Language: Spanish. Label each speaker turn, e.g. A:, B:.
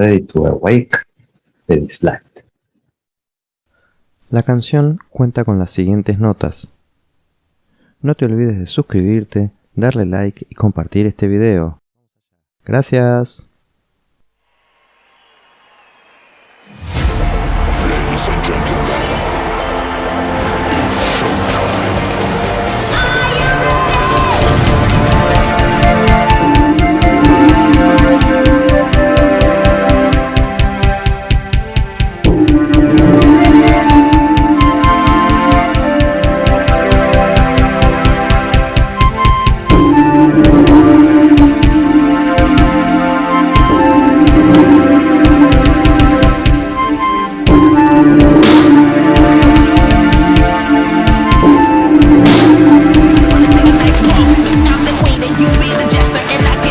A: Ready to Awake de Dislight.
B: La canción cuenta con las siguientes notas. No te olvides de suscribirte, darle like y compartir este video. Gracias.
C: and I get